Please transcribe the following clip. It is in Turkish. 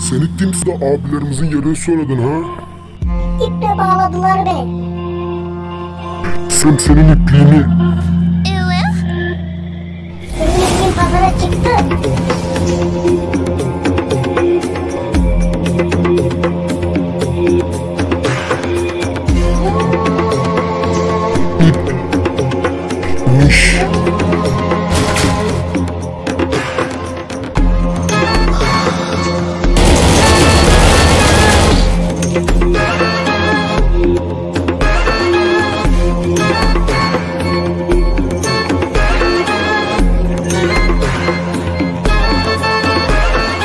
Sen ittiğimizde de abilerimizin yerini söyledin ha? İple bağladılar beni. Sen senin ipliğini Senin için pazara çıktı. ip, miş,